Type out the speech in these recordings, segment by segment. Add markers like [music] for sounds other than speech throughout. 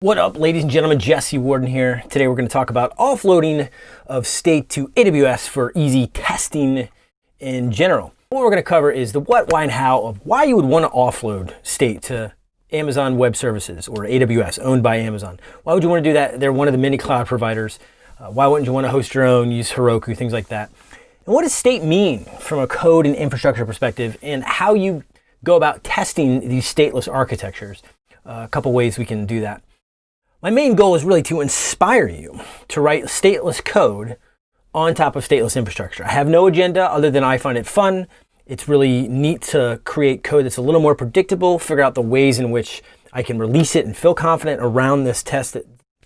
What up, ladies and gentlemen? Jesse Warden here. Today we're going to talk about offloading of state to AWS for easy testing in general. What we're going to cover is the what, why, and how of why you would want to offload state to Amazon Web Services or AWS, owned by Amazon. Why would you want to do that? They're one of the many cloud providers. Uh, why wouldn't you want to host your own, use Heroku, things like that? And what does state mean from a code and infrastructure perspective and how you go about testing these stateless architectures? Uh, a couple ways we can do that. My main goal is really to inspire you to write stateless code on top of stateless infrastructure. I have no agenda other than I find it fun. It's really neat to create code that's a little more predictable, figure out the ways in which I can release it and feel confident around this test that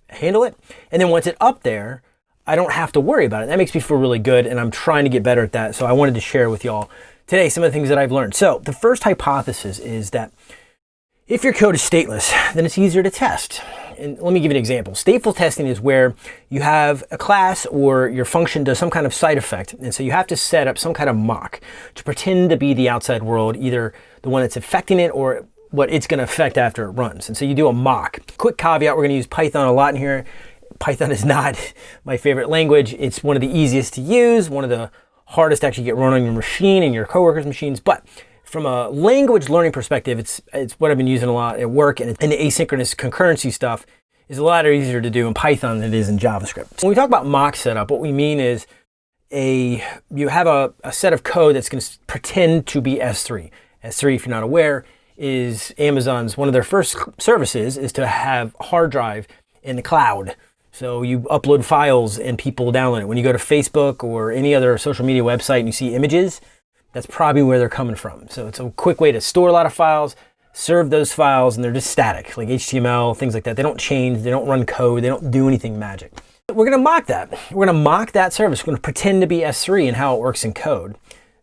handle it. And then once it's up there, I don't have to worry about it. That makes me feel really good and I'm trying to get better at that. So I wanted to share with y'all today some of the things that I've learned. So the first hypothesis is that if your code is stateless, then it's easier to test and let me give you an example. Stateful testing is where you have a class or your function does some kind of side effect. And so you have to set up some kind of mock to pretend to be the outside world, either the one that's affecting it or what it's going to affect after it runs. And so you do a mock. Quick caveat, we're going to use Python a lot in here. Python is not [laughs] my favorite language. It's one of the easiest to use, one of the hardest to actually get run on your machine and your coworkers' machines. But from a language learning perspective, it's, it's what I've been using a lot at work and, and the asynchronous concurrency stuff is a lot easier to do in Python than it is in JavaScript. When we talk about mock setup, what we mean is a you have a, a set of code that's going to pretend to be S3. S3, if you're not aware, is Amazon's, one of their first services is to have hard drive in the cloud. So you upload files and people download it. When you go to Facebook or any other social media website and you see images, that's probably where they're coming from. So it's a quick way to store a lot of files, serve those files, and they're just static, like HTML, things like that. They don't change, they don't run code, they don't do anything magic. We're gonna mock that. We're gonna mock that service. We're gonna pretend to be S3 and how it works in code.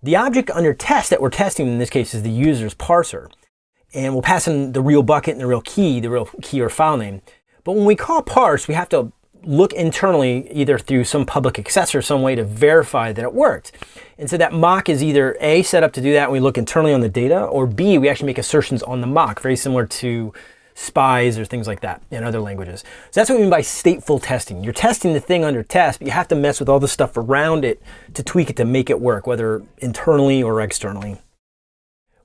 The object under test that we're testing in this case is the user's parser. And we'll pass in the real bucket and the real key, the real key or file name. But when we call parse, we have to look internally either through some public access or some way to verify that it worked. And so that mock is either A, set up to do that and we look internally on the data, or B, we actually make assertions on the mock, very similar to spies or things like that in other languages. So that's what we mean by stateful testing. You're testing the thing under test, but you have to mess with all the stuff around it to tweak it to make it work, whether internally or externally.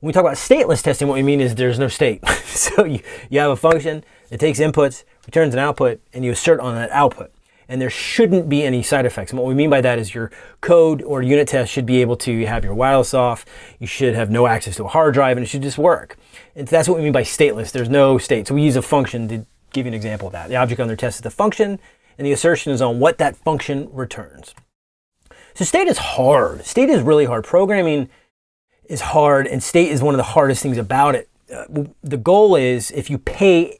When we talk about stateless testing, what we mean is there's no state. [laughs] so you, you have a function, it takes inputs, returns an output, and you assert on that output. And there shouldn't be any side effects. And what we mean by that is your code or unit test should be able to have your wireless off, you should have no access to a hard drive, and it should just work. And that's what we mean by stateless. There's no state. So we use a function to give you an example of that. The object under test is the function, and the assertion is on what that function returns. So state is hard. State is really hard. Programming is hard, and state is one of the hardest things about it. Uh, the goal is if you pay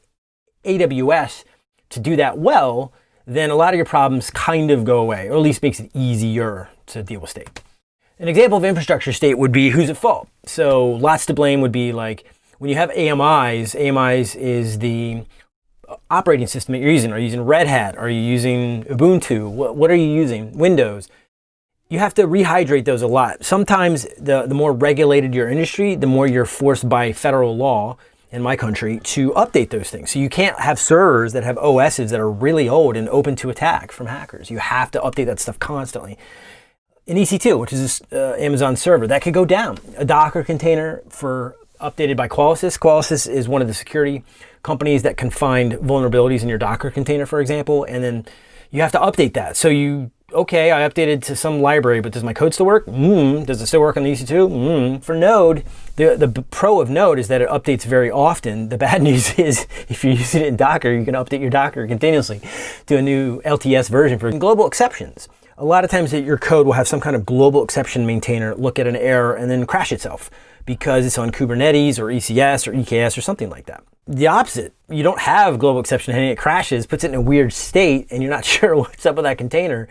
AWS to do that well, then a lot of your problems kind of go away, or at least makes it easier to deal with state. An example of infrastructure state would be who's at fault. So lots to blame would be like when you have AMIs, AMIs is the operating system that you're using. Are you using Red Hat? Are you using Ubuntu? What, what are you using? Windows. You have to rehydrate those a lot. Sometimes the, the more regulated your industry, the more you're forced by federal law in my country to update those things. So you can't have servers that have OSs that are really old and open to attack from hackers. You have to update that stuff constantly. In EC2, which is uh, Amazon server, that could go down. A Docker container for updated by Qualysys. Qualysys is one of the security companies that can find vulnerabilities in your Docker container, for example, and then you have to update that. So you okay, I updated to some library, but does my code still work? Mm, does it still work on the EC2? Mm. For Node, the, the pro of Node is that it updates very often. The bad [laughs] news is if you're using it in Docker, you can update your Docker continuously to a new LTS version for global exceptions. A lot of times your code will have some kind of global exception maintainer look at an error and then crash itself because it's on Kubernetes or ECS or EKS or something like that. The opposite, you don't have global exception and it crashes, puts it in a weird state and you're not [laughs] sure what's up with that container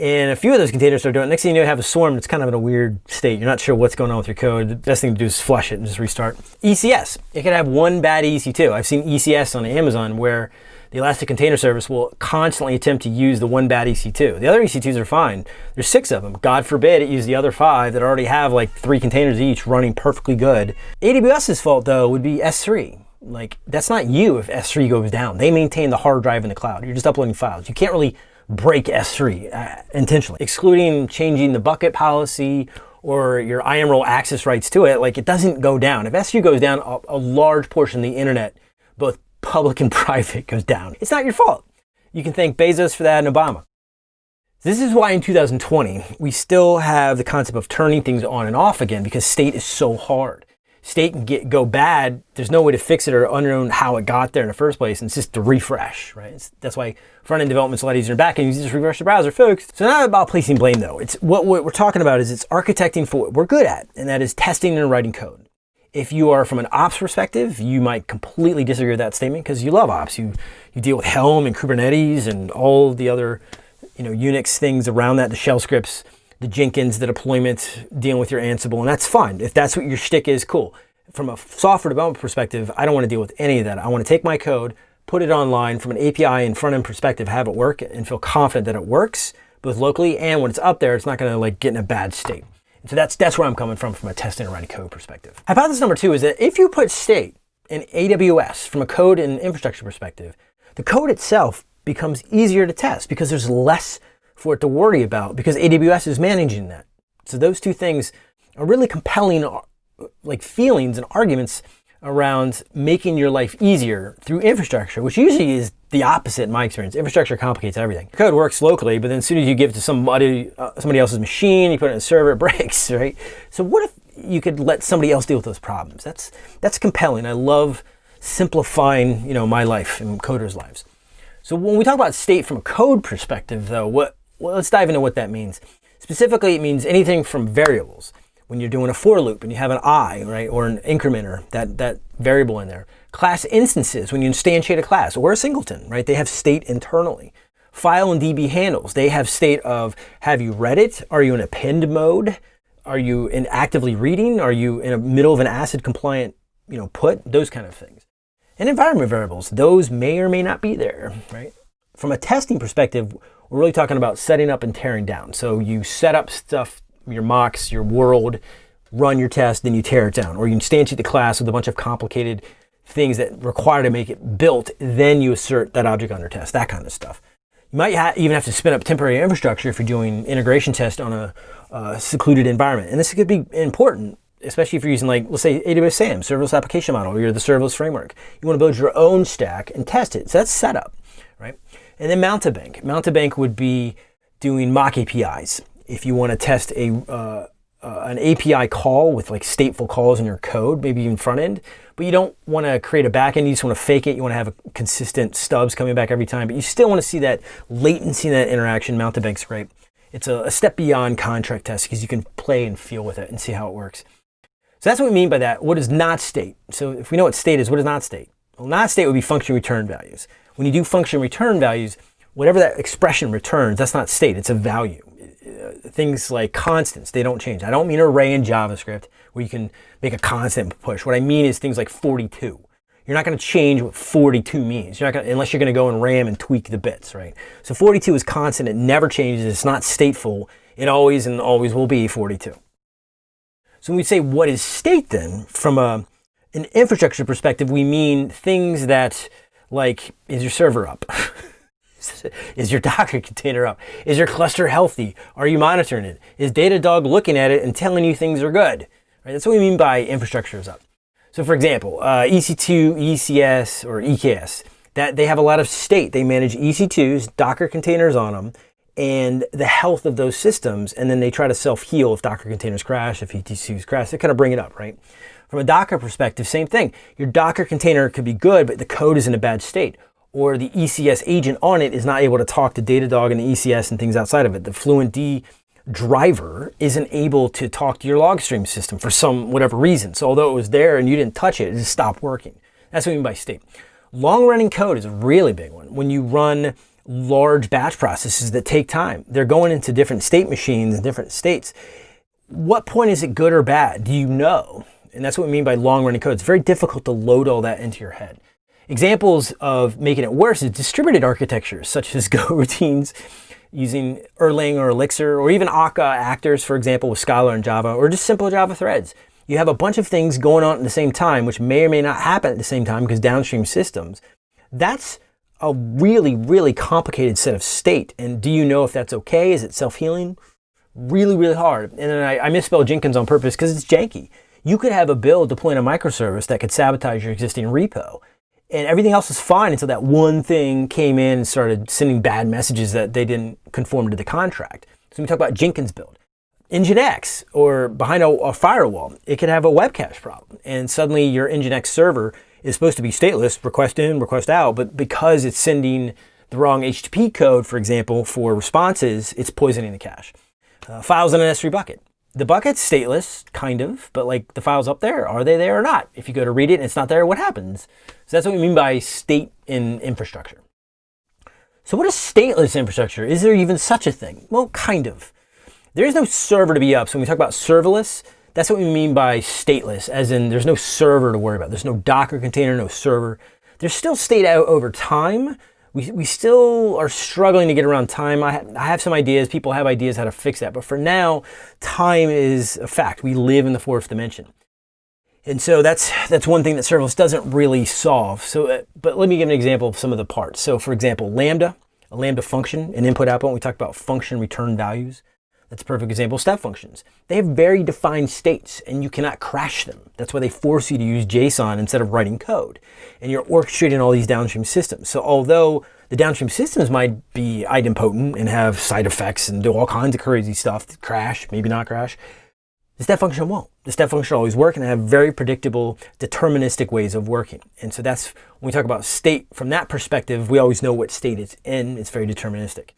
and a few of those containers start doing it. Next thing you know, you have a swarm that's kind of in a weird state. You're not sure what's going on with your code. The best thing to do is flush it and just restart. ECS, it can have one bad EC2. I've seen ECS on Amazon where the Elastic Container Service will constantly attempt to use the one bad EC2. The other EC2s are fine. There's six of them. God forbid it use the other five that already have like three containers each running perfectly good. AWS's fault though would be S3. Like that's not you if S3 goes down. They maintain the hard drive in the cloud. You're just uploading files. You can't really break S3 uh, intentionally. Excluding changing the bucket policy or your IAM role access rights to it, like it doesn't go down. If S3 goes down, a, a large portion of the internet, both [laughs] public and private, goes down. It's not your fault. You can thank Bezos for that and Obama. This is why in 2020, we still have the concept of turning things on and off again because state is so hard state can get go bad, there's no way to fix it or unknown how it got there in the first place. And it's just to refresh, right? It's, that's why front end development's a lot easier than back end. You just refresh the browser, folks. So not about placing blame though. It's what, what we're talking about is it's architecting for what we're good at, and that is testing and writing code. If you are from an ops perspective, you might completely disagree with that statement because you love ops. You you deal with Helm and Kubernetes and all the other you know Unix things around that, the shell scripts the Jenkins, the deployment, dealing with your Ansible, and that's fine. If that's what your shtick is, cool. From a software development perspective, I don't want to deal with any of that. I want to take my code, put it online from an API and front end perspective, have it work, and feel confident that it works both locally and when it's up there, it's not going to like get in a bad state. So that's that's where I'm coming from from a testing and writing code perspective. Hypothesis number two is that if you put state in AWS from a code and infrastructure perspective, the code itself becomes easier to test because there's less for it to worry about because AWS is managing that. So those two things are really compelling uh, like feelings and arguments around making your life easier through infrastructure, which usually is the opposite in my experience. Infrastructure complicates everything. Code works locally, but then as soon as you give it to somebody, uh, somebody else's machine, you put it in a server, [laughs] it breaks, right? So what if you could let somebody else deal with those problems? That's that's compelling. I love simplifying, you know, my life and coders' lives. So when we talk about state from a code perspective, though, what well, let's dive into what that means. Specifically, it means anything from variables. When you're doing a for loop and you have an i, right, or an incrementer, that, that variable in there. Class instances, when you instantiate a class, or a singleton, right, they have state internally. File and DB handles, they have state of, have you read it? Are you in append mode? Are you in actively reading? Are you in the middle of an ACID compliant, you know, put? Those kind of things. And environment variables, those may or may not be there, right? From a testing perspective, we're really talking about setting up and tearing down. So you set up stuff, your mocks, your world, run your test, then you tear it down. Or you instantiate the class with a bunch of complicated things that require to make it built, then you assert that object under test, that kind of stuff. You might ha even have to spin up temporary infrastructure if you're doing integration test on a uh, secluded environment. And this could be important, especially if you're using like, let's say AWS SAM, Serverless Application Model, or you're the serverless framework. You want to build your own stack and test it. So that's setup? And then Mountebank. Mountebank would be doing mock APIs. If you want to test a uh, uh, an API call with like stateful calls in your code, maybe even front end, but you don't want to create a backend. You just want to fake it. You want to have a consistent stubs coming back every time, but you still want to see that latency in that interaction. Mountebank's great. It's a, a step beyond contract test because you can play and feel with it and see how it works. So that's what we mean by that. What is not state? So if we know what state is, what is not state? Well, not state would be function return values. When you do function return values, whatever that expression returns, that's not state, it's a value. Things like constants, they don't change. I don't mean array in JavaScript where you can make a constant push. What I mean is things like 42. You're not going to change what 42 means. You're not gonna, unless you're going to go in RAM and tweak the bits, right? So 42 is constant. It never changes. It's not stateful. It always and always will be 42. So when we say what is state then, from a, an infrastructure perspective, we mean things that like, is your server up? [laughs] is your Docker container up? Is your cluster healthy? Are you monitoring it? Is Datadog looking at it and telling you things are good? Right? That's what we mean by infrastructure is up. So for example, uh, EC2, ECS, or EKS, that they have a lot of state. They manage EC2s, Docker containers on them, and the health of those systems, and then they try to self-heal if Docker containers crash, if EC2s crash, they kind of bring it up, right? From a Docker perspective, same thing. Your Docker container could be good, but the code is in a bad state. Or the ECS agent on it is not able to talk to Datadog and the ECS and things outside of it. The FluentD driver isn't able to talk to your log stream system for some whatever reason. So although it was there and you didn't touch it, it just stopped working. That's what I mean by state. Long running code is a really big one. When you run large batch processes that take time, they're going into different state machines in different states. What point is it good or bad? Do you know? And that's what we mean by long running code. It's very difficult to load all that into your head. Examples of making it worse is distributed architectures such as [laughs] Go routines using Erlang or Elixir or even Akka actors, for example, with Scala and Java or just simple Java threads. you have a bunch of things going on at the same time, which may or may not happen at the same time because downstream systems. That's a really, really complicated set of state. And do you know if that's okay? Is it self-healing? Really, really hard. And then I, I misspelled Jenkins on purpose because it's janky. You could have a build deploying a microservice that could sabotage your existing repo. And everything else was fine until that one thing came in and started sending bad messages that they didn't conform to the contract. So we talk about Jenkins build. Nginx or behind a, a, firewall, it could have a web cache problem. And suddenly your Nginx server is supposed to be stateless, request in, request out, but because it's sending the wrong HTTP code, for example, for responses, it's poisoning the cache. Uh, files in an S3 bucket. The bucket's stateless, kind of, but like the files up there, are they there or not? If you go to read it and it's not there, what happens? So that's what we mean by state in infrastructure. So what is stateless infrastructure? Is there even such a thing? Well, kind of. There is no server to be up. So when we talk about serverless, that's what we mean by stateless, as in there's no server to worry about. There's no Docker container, no server. There's still state out over time. We, we still are struggling to get around time. I, ha I have some ideas. People have ideas how to fix that. But for now, time is a fact. We live in the fourth dimension. And so that's that's one thing that serverless doesn't really solve. So, uh, but let me give an example of some of the parts. So for example, Lambda, a Lambda function, an input output, we talked about function return values. That's a perfect example step functions. They have very defined states and you cannot crash them. That's why they force you to use JSON instead of writing code. And you're orchestrating all these downstream systems. So although the downstream systems might be idempotent and have side effects and do all kinds of crazy stuff, crash, maybe not crash, the step function won't. The step function always work and have very predictable, deterministic ways of working. And so that's, when we talk about state, from that perspective, we always know what state it's in. It's very deterministic.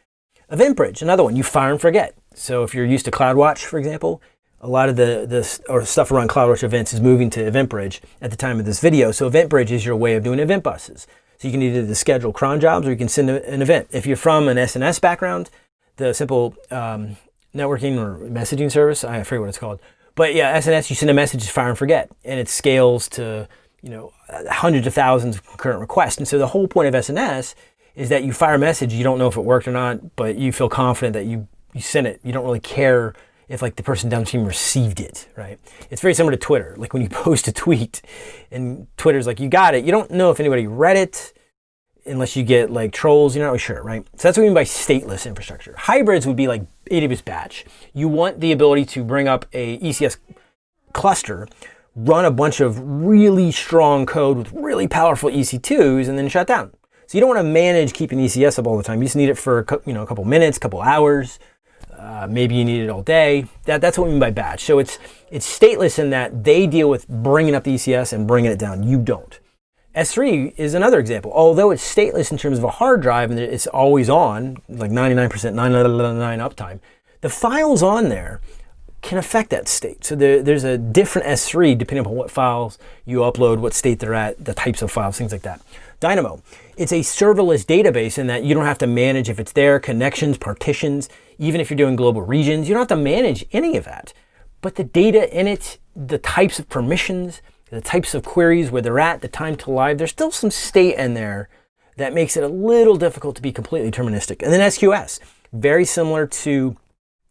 EventBridge, another one, you fire and forget. So if you're used to CloudWatch, for example, a lot of the, the or stuff around CloudWatch events is moving to EventBridge at the time of this video. So EventBridge is your way of doing event buses. So you can either schedule cron jobs or you can send an event. If you're from an SNS background, the simple um, networking or messaging service, I forget what it's called. But yeah, SNS, you send a message, fire and forget, and it scales to you know hundreds of thousands of concurrent requests. And so the whole point of SNS is that you fire a message, you don't know if it worked or not, but you feel confident that you you sent it. You don't really care if like the person downstream received it, right? It's very similar to Twitter. [laughs] Like when you post a tweet and Twitter's like, you got it. You don't know if anybody read it unless you get like trolls. You're not really sure, right? So that's what we mean by stateless infrastructure. Hybrids would be like AWS batch. You want the ability to bring up a ECS cluster, run a bunch of really strong code with really powerful EC2s and then shut down. So you don't want to manage keeping ECS up all the time. You just need it for you know a couple minutes, a couple hours, uh, maybe you need it all day. That, that's what we mean by batch. So it's, it's stateless in that they deal with bringing up the ECS and bringing it down. You don't. S3 is another example. Although it's stateless in terms of a hard drive and it's always on, like 99%, 999 uptime, the files on there can affect that state. So there, there's a different S3 depending upon what files you upload, what state they're at, the types of files, things like that. Dynamo, it's a serverless database in that you don't have to manage if it's there, connections, partitions, even if you're doing global regions, you don't have to manage any of that. But the data in it, the types of permissions, the types of queries, where they're at, the time to live, there's still some state in there that makes it a little difficult to be completely deterministic. And then SQS, very similar to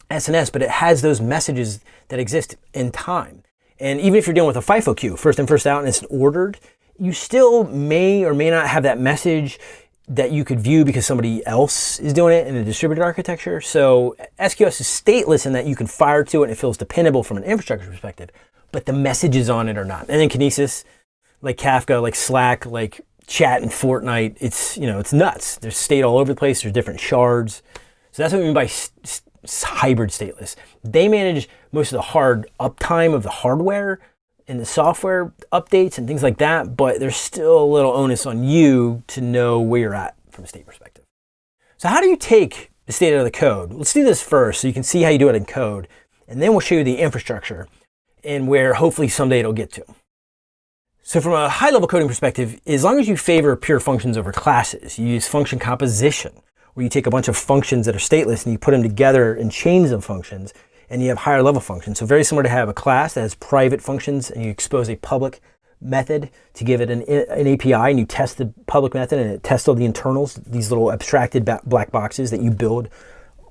SNS, but it has those messages that exist in time. And even if you're dealing with a FIFO queue, first in, first out, and it's ordered, you still may or may not have that message that you could view because somebody else is doing it in a distributed architecture. So SQS is stateless in that you can fire to it and it feels dependable from an infrastructure perspective, but the messages on it are not. And then Kinesis, like Kafka, like Slack, like chat and Fortnite, it's, you know, it's nuts. There's state all over the place. There's different shards. So that's what we mean by hybrid stateless. They manage most of the hard uptime of the hardware, in the software updates and things like that, but there's still a little onus on you to know where you're at from a state perspective. So how do you take the state out of the code? Let's do this first so you can see how you do it in code, and then we'll show you the infrastructure and where hopefully someday it'll get to. So from a high level coding perspective, as long as you favor pure functions over classes, you use function composition, where you take a bunch of functions that are stateless and you put them together in chains of functions, and you have higher level functions. So very similar to have a class that has private functions and you expose a public method to give it an, an API and you test the public method and it tests all the internals, these little abstracted black boxes that you build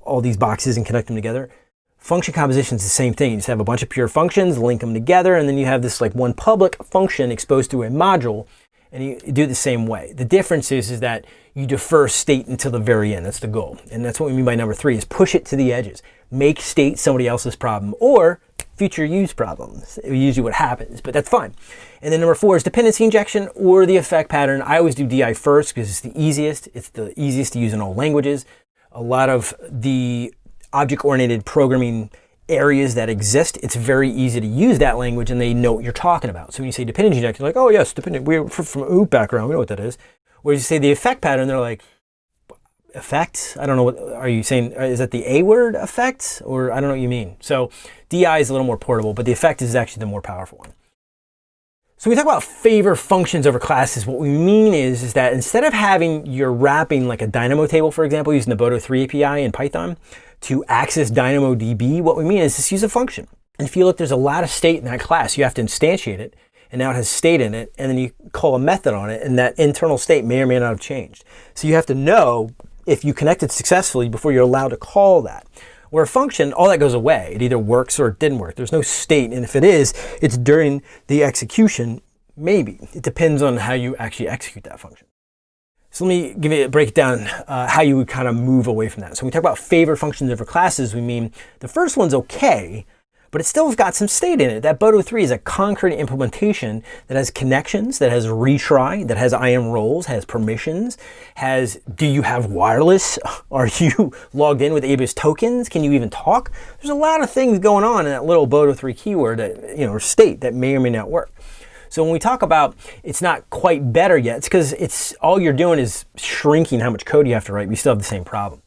all these boxes and connect them together. Function composition is the same thing. You just have a bunch of pure functions, link them together, and then you have this like one public function exposed to a module, and you do it the same way. The difference is, is that you defer state until the very end. That's the goal. And that's what we mean by number three, is push it to the edges. Make state somebody else's problem, or future use problems. Usually what happens, but that's fine. And then number four is dependency injection or the effect pattern. I always do DI first because it's the easiest. It's the easiest to use in all languages. A lot of the object-oriented programming areas that exist, it's very easy to use that language and they know what you're talking about. So when you say dependency injection, like, oh yes, dependent, we're from OOP background, we know what that is. Whereas you say the effect pattern, they're like, effect? I don't know what, are you saying, uh, is that the A word effect? Or I don't know what you mean. So DI is a little more portable, but the effect is actually the more powerful one. So we talk about favor functions over classes. What we mean is, is that instead of having your wrapping like a Dynamo table, for example, using the Boto 3 API in Python to access DynamoDB, what we mean is just use a function. And if you look, there's a lot of state in that class. You have to instantiate it, and now it has state in it, and then you call a method on it, and that internal state may or may not have changed. So you have to know if you connected successfully before you're allowed to call that. Where a function, all that goes away. It either works or it didn't work. There's no state, and if it is, it's during the execution, maybe. It depends on how you actually execute that function. So let me give you a breakdown uh, how you would kind of move away from that. So when we talk about favorite functions over classes, we mean the first one's okay, but it still has got some state in it. That Boto 3 is a concrete implementation that has connections, that has retry, that has IAM roles, has permissions, has do you have wireless? [laughs] Are you [laughs] logged in with AWS tokens? Can you even talk? There's a lot of things going on in that little Boto 3 keyword, that, you know, state that may or may not work. So when we talk about it's not quite better yet, it's because it's all you're doing is shrinking how much code you have to write. We still have the same problem.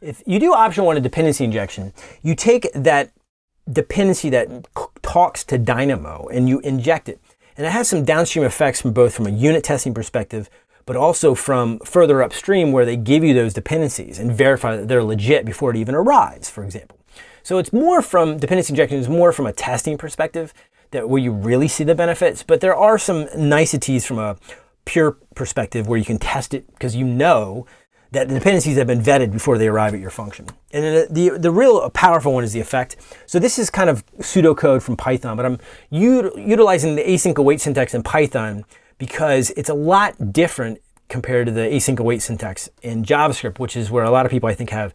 If you do option one, a dependency injection, you take that dependency that talks to Dynamo and you inject it. And it has some downstream effects from both from a unit testing perspective, but also from further upstream where they give you those dependencies and verify that they're legit before it even arrives, for example. So it's more from, dependency injection is more from a testing perspective that where you really see the benefits, but there are some niceties from a pure perspective where you can test it because you know that the dependencies have been vetted before they arrive at your function. And the, the, the real powerful one is the effect. So this is kind of pseudocode from Python, but I'm utilizing the async await syntax in Python because it's a lot different compared to the async await syntax in JavaScript, which is where a lot of people I think have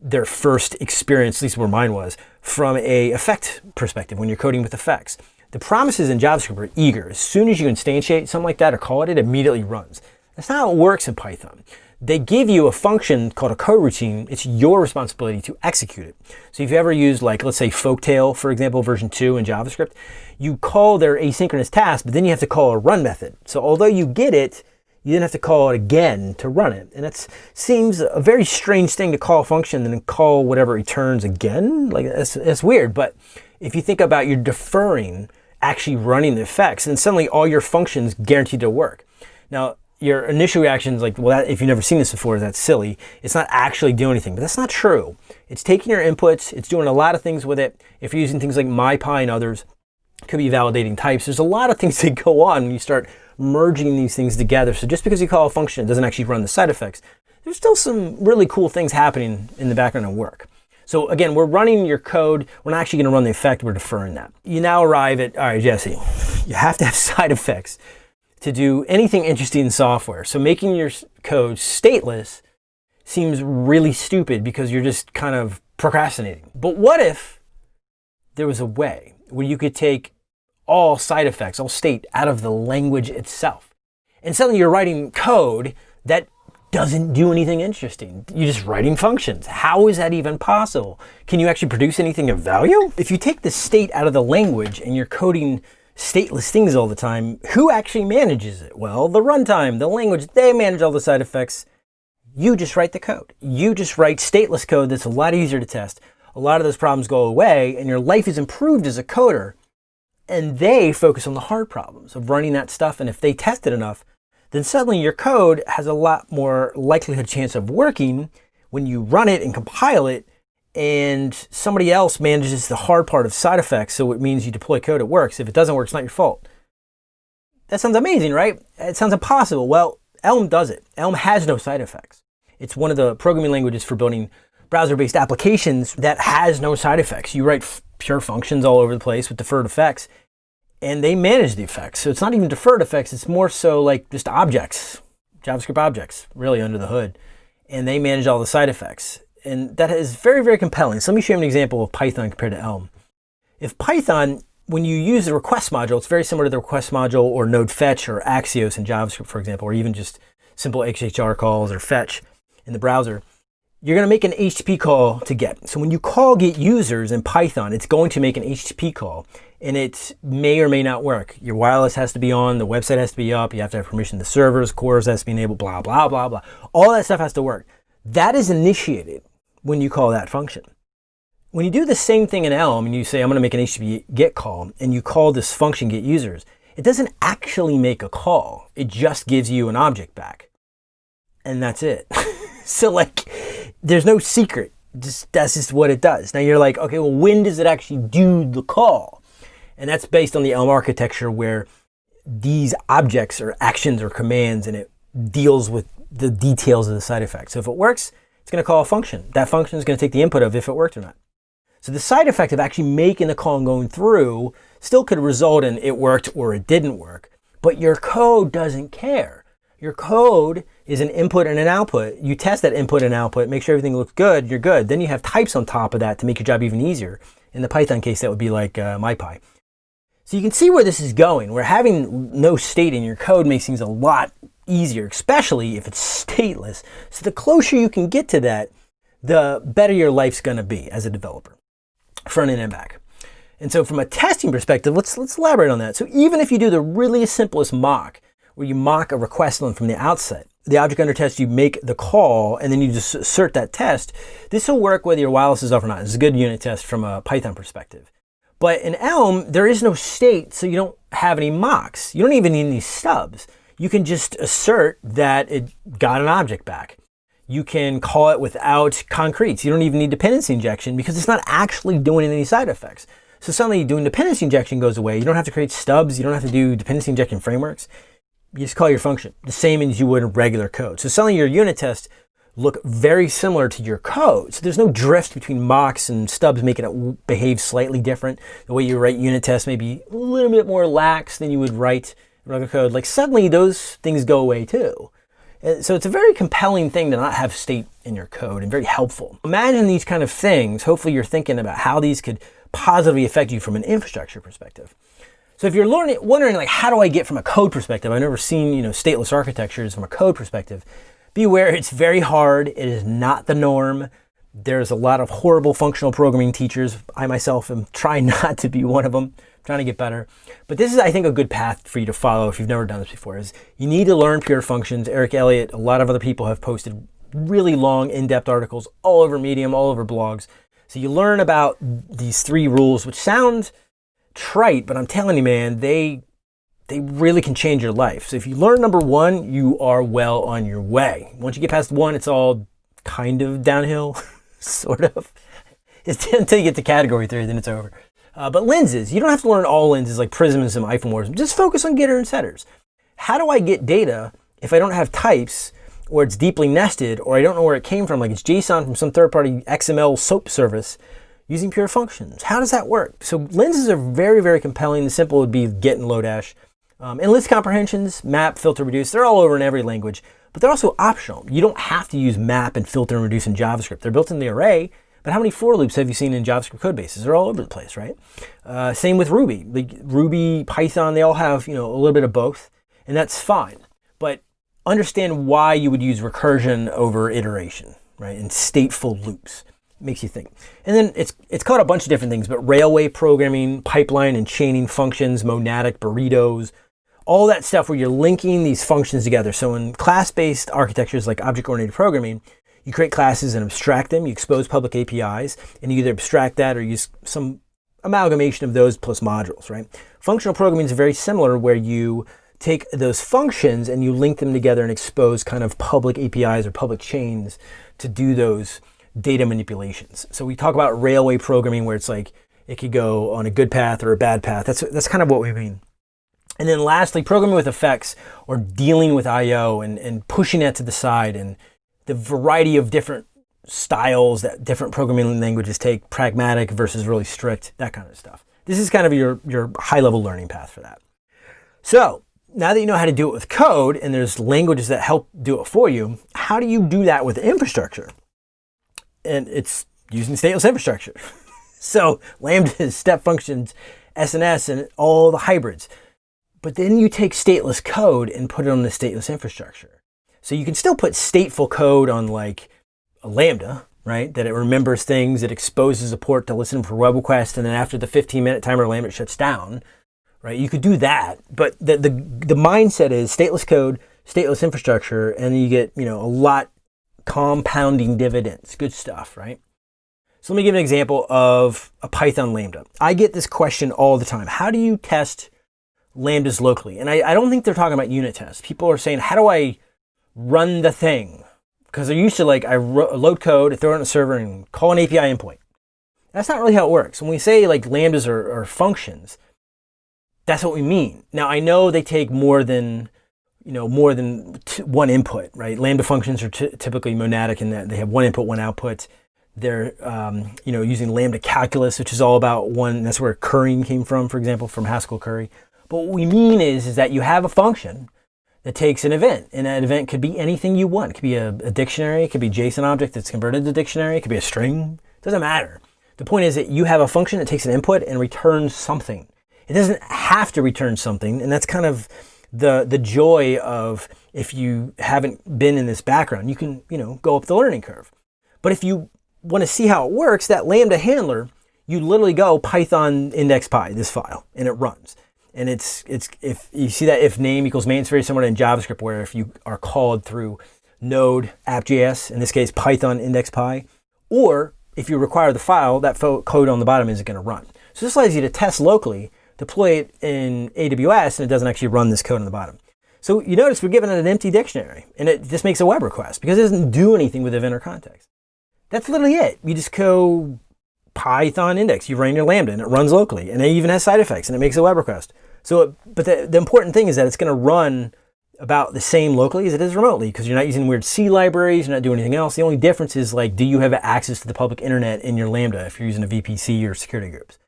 their first experience, at least where mine was, from a effect perspective when you're coding with effects. The promises in JavaScript are eager. As soon as you instantiate something like that or call it, it immediately runs. That's not how it works in Python they give you a function called a coroutine. It's your responsibility to execute it. So if you ever use like, let's say Folktale, for example, version 2 in JavaScript, you call their asynchronous task, but then you have to call a run method. So although you get it, you then have to call it again to run it. And that seems a very strange thing to call a function and then call whatever returns again. Like that's, that's weird. But if you think about you're deferring actually running the effects, and suddenly all your functions guaranteed to work. Now, your initial reaction is like, well, that, if you've never seen this before, that's silly. It's not actually doing anything, but that's not true. It's taking your inputs, it's doing a lot of things with it. If you're using things like MyPy and others, it could be validating types. There's a lot of things [laughs] that go on when you start merging these things together. So just because you call a function, it doesn't actually run the side effects. There's still some really cool things happening in the background of work. So again, we're running your code. We're not actually going to run the effect. We're deferring that. You now arrive at, all right, Jesse, you have to have [laughs] side effects to do anything interesting in software. So making your code stateless seems really stupid because you're just kind of procrastinating. But what if there was a way where you could take all side effects, all state out of the language itself? And suddenly you're writing code that doesn't do anything interesting. You're just writing functions. How is that even possible? Can you actually produce anything of value? If you take the state out of the language and you're coding stateless things all the time, who actually manages it? Well, the runtime, the language, they manage all the side effects. You just write the code. You just write stateless code that's a lot easier to test. A lot of those problems go away and your life is improved as a coder. And they focus on the hard problems of running that stuff. And if they test it enough, then suddenly your code has a lot more likelihood chance of working when you run it and compile it and somebody else manages the hard part of side effects, so it means you deploy code, it works. If it doesn't work, it's not your fault. That sounds amazing, right? It sounds impossible. Well, Elm does it. Elm has no side effects. It's one of the programming languages for building browser-based applications that has no side effects. You write pure functions all over the place with deferred effects, and they manage the effects. So it's not even deferred effects, it's more so like just objects, JavaScript objects, really under the hood. And they manage all the side effects. And that is very, very compelling. So let me show you an example of Python compared to Elm. If Python, when you use the request module, it's very similar to the request module or node fetch or Axios in JavaScript, for example, or even just simple XHR calls or fetch in the browser you're going to make an HTTP call to get. So when you call get users in Python, it's going to make an HTTP call and it may or may not work. Your wireless has to be on, the website has to be up, you have to have permission to the servers, CORS has to be enabled, blah, blah, blah, blah. All that stuff has to work. That is initiated when you call that function. When you do the same thing in Elm and you say, I'm going to make an HTTP GET call and you call this function get users, it doesn't actually make a call. It just gives you an object back. And that's it. [laughs] so like, there's no secret. Just, that's just what it does. Now you're like, okay, well, when does it actually do the call? And that's based on the Elm architecture where these objects or actions or commands and it deals with the details of the side effect. So if it works, it's going to call a function. That function is going to take the input of if it worked or not. So the side effect of actually making the call and going through still could result in it worked or it didn't work, but your code doesn't care. Your code is an input and an output. You test that input and output, make sure everything looks good, you're good. Then you have types on top of that to make your job even easier. In the Python case, that would be like uh, MyPy. So you can see where this is going, where having no state in your code makes things a lot easier, especially if it's stateless. So the closer you can get to that, the better your life's gonna be as a developer, front end and back. And so from a testing perspective, let's, let's elaborate on that. So even if you do the really simplest mock, where you mock a request from the outset. The object under test, you make the call and then you just assert that test. This will work whether your wireless is off or not. It's a good unit test from a Python perspective. But in Elm, there is no state, so you don't have any mocks. You don't even need any stubs. You can just assert that it got an object back. You can call it without concretes. You don't even need dependency injection because it's not actually doing any side effects. So suddenly doing dependency injection goes away. You don't have to create stubs. You don't have to do dependency injection frameworks you just call your function the same as you would in regular code. So suddenly your unit tests look very similar to your code. So there's no drift between mocks and stubs making it behave slightly different. The way you write unit tests may be a little bit more lax than you would write regular code. Like suddenly those things go away too. So it's a very compelling thing to not have state in your code and very helpful. Imagine these kind of things. Hopefully you're thinking about how these could positively affect you from an infrastructure perspective. So if you're learning, wondering like, how do I get from a code perspective? I've never seen, you know, stateless architectures from a code perspective. Be aware it's very hard. It is not the norm. There's a lot of horrible functional programming teachers. I myself am trying [laughs] not to be one of them, trying to get better. But this is, I think, a good path for you to follow if you've never done this before, is you need to learn pure functions. Eric Elliott, a lot of other people have posted really long, in-depth articles all over Medium, all over blogs. So you learn about these three rules, which sound trite, but I'm telling you, man, they they really can change your life. So if you learn number one, you are well on your way. Once you get past one, it's all kind of downhill, [laughs] sort of. It's [laughs] until you get to category three, then it's over. Uh, but lenses, you don't have to learn all lenses like prismism, isomorphism. Just focus on getter and setters. How do I get data if I don't have types or it's deeply nested or I don't know where it came from, like it's JSON from some third-party XML SOAP service using pure functions. How does that work? So lenses are very, very compelling. The simple would be get and Lodash. Um, and list comprehensions, map, filter, reduce, they're all over in every language, but they're also optional. You don't have to use map and filter and reduce in JavaScript. They're built in the array, but how many for loops have you seen in JavaScript code bases? They're all over the place, right? Uh, same with Ruby. Like Ruby, Python, they all have you know a little bit of both, and that's fine. But understand why you would use recursion over iteration, right? And stateful loops makes you think. And then it's it's called a bunch of different things, but railway programming, pipeline and chaining functions, monadic burritos, all that stuff where you're linking these functions together. So in class-based architectures like object-oriented programming, you create classes and abstract them, you expose public APIs, and you either abstract that or use some amalgamation of those plus modules, right? Functional programming is very similar where you take those functions and you link them together and expose kind of public APIs or public chains to do those data manipulations. So we talk about railway programming where it's like it could go on a good path or a bad path. That's, that's kind of what we mean. And then lastly, programming with effects or dealing with I.O. And, and pushing that to the side and the variety of different styles that different programming languages take, pragmatic versus really strict, that kind of stuff. This is kind of your, your high level learning path for that. So now that you know how to do it with code and there's languages that help do it for you, how do you do that with infrastructure? And it's using stateless infrastructure. [laughs] so lambdas, [laughs] step functions, SNS, and all the hybrids. But then you take stateless code and put it on the stateless infrastructure. So you can still put stateful code on like a Lambda, right? That it remembers things, it exposes a port to listen for web requests, and then after the 15 minute timer, Lambda shuts down, right? You could do that, but the, the, the mindset is stateless code, stateless infrastructure, and you get, you know, a lot compounding dividends. Good stuff, right? So let me give an example of a Python Lambda. I get this question all the time. How do you test Lambdas locally? And I, I don't think they're talking about unit tests. People are saying, how do I run the thing? Because they're used to like, I load code, throw it on a server and call an API endpoint. That's not really how it works. When we say like Lambdas are, are functions, that's what we mean. Now I know they take more than, you know, more than one input, right? Lambda functions are typically monadic in that they have one input, one output. They're, um, you know, using lambda calculus, which is all about one. That's where currying came from, for example, from Haskell curry. But what we mean is, is that you have a function that takes an event, and that event could be anything you want. It could be a, a dictionary, it could be JSON object that's converted to dictionary, it could be a string. It doesn't matter. The point is that you have a function that takes an input and returns something. It doesn't have to return something, and that's kind of the the joy of if you haven't been in this background, you can you know go up the learning curve. But if you want to see how it works, that Lambda handler, you literally go Python index py, this file, and it runs. And it's, it's if you see that if name equals main, it's very similar in JavaScript where if you are called through node app.js, in this case Python index py, or if you require the file, that code on the bottom isn't going to run. So this allows you to test locally, deploy it in AWS, and it doesn't actually run this code on the bottom. So you notice we're given it an empty dictionary, and it just makes a web request because it doesn't do anything with event or context. That's literally it. You just go Python index, you run your Lambda and it runs locally and it even has side effects and it makes a web request. So, it, but the, the important thing is that it's going to run about the same locally as it is remotely because you're not using weird C libraries, you're not doing anything else. The only difference is like, do you have access to the public internet in your Lambda if you're using a VPC or security groups?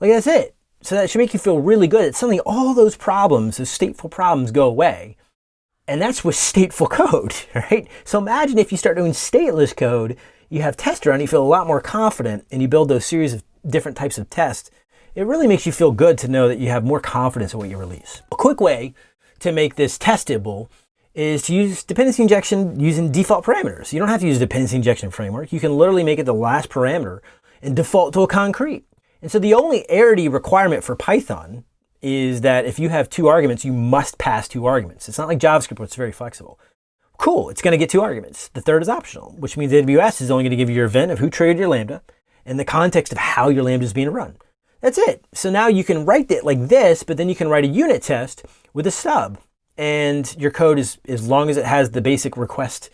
Like that's it. So that should make you feel really good. It's suddenly all those problems, those stateful problems go away. And that's with stateful [laughs] code, right? So imagine if you start doing stateless code you have tester and you feel a lot more confident and you build those series of different types of tests, it really makes you feel good to know that you have more confidence in what you release. A quick way to make this testable is to use dependency injection using default parameters. You don't have to use dependency injection framework. You can literally make it the last parameter and default to a concrete. And so the only arity requirement for Python is that if you have two arguments, you must pass two arguments. It's not like JavaScript where it's very flexible. Cool, it's going to get two arguments. The third is optional, which means AWS is only going to give you your event of who triggered your Lambda and the context of how your Lambda is being run. That's it. So now you can write it like this, but then you can write a unit test with a stub. And your code is, as long as it has the basic request,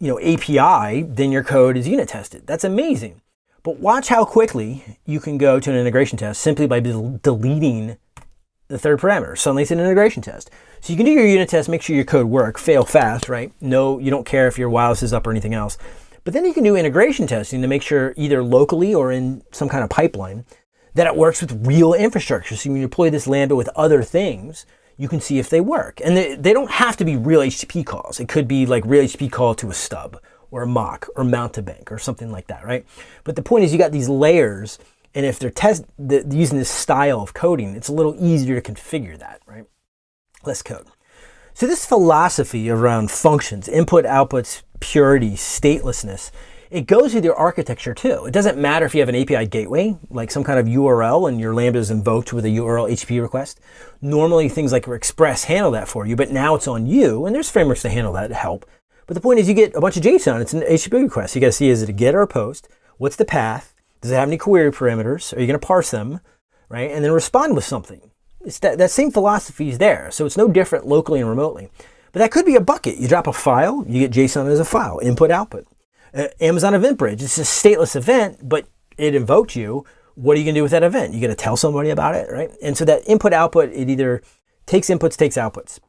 you know, API, then your code is unit tested. That's amazing. But watch how quickly you can go to an integration test simply by deleting the third parameter. Suddenly it's an integration test. So you can do your unit test, make sure your code work, fail fast, right? No, you don't care if your wireless is up or anything else. But then you can do integration testing to make sure either locally or in some kind of pipeline that it works with real infrastructure. So when you deploy this Lambda with other things, you can see if they work. And they, they don't have to be real HTTP calls. It could be like real HTTP call to a stub or a mock or Mountebank or something like that, right? But the point is you got these layers and if they're test the, using this style of coding, it's a little easier to configure that, right? Less code. So this philosophy around functions, input, outputs, purity, statelessness, it goes with your architecture too. It doesn't matter if you have an API gateway, like some kind of URL and your Lambda is invoked with a URL HTTP request. Normally things like Express handle that for you, but now it's on you, and there's frameworks to handle that to help. But the point is you get a bunch of JSON, it's an HTTP request. You gotta see is it a get or a post? What's the path? Does it have any query parameters? Are you going to parse them, right? And then respond with something. It's that, that same philosophy is there. So it's no different locally and remotely. But that could be a bucket. You drop a file, you get JSON as a file, input, output. Uh, Amazon EventBridge, it's a stateless event, but it invoked you. What are you going to do with that event? You got to tell somebody about it, right? And so that input, output, it either takes inputs, takes outputs.